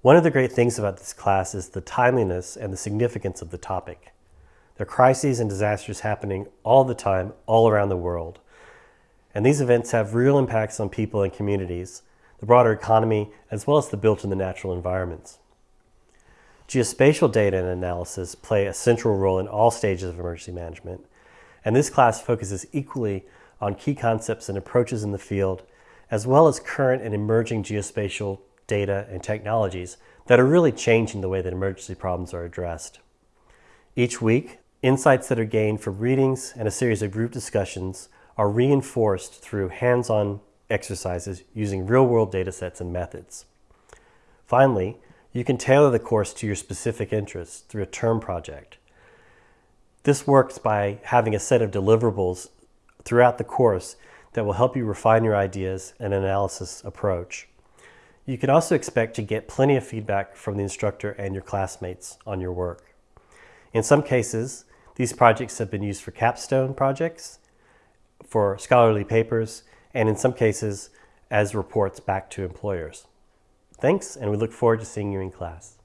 One of the great things about this class is the timeliness and the significance of the topic. There are crises and disasters happening all the time, all around the world. And these events have real impacts on people and communities, the broader economy, as well as the built and the natural environments. Geospatial data and analysis play a central role in all stages of emergency management, and this class focuses equally on key concepts and approaches in the field, as well as current and emerging geospatial data and technologies that are really changing the way that emergency problems are addressed. Each week, insights that are gained from readings and a series of group discussions are reinforced through hands-on exercises using real-world data sets and methods. Finally, you can tailor the course to your specific interests through a term project. This works by having a set of deliverables throughout the course that will help you refine your ideas and analysis approach. You can also expect to get plenty of feedback from the instructor and your classmates on your work. In some cases, these projects have been used for capstone projects, for scholarly papers, and in some cases, as reports back to employers. Thanks, and we look forward to seeing you in class.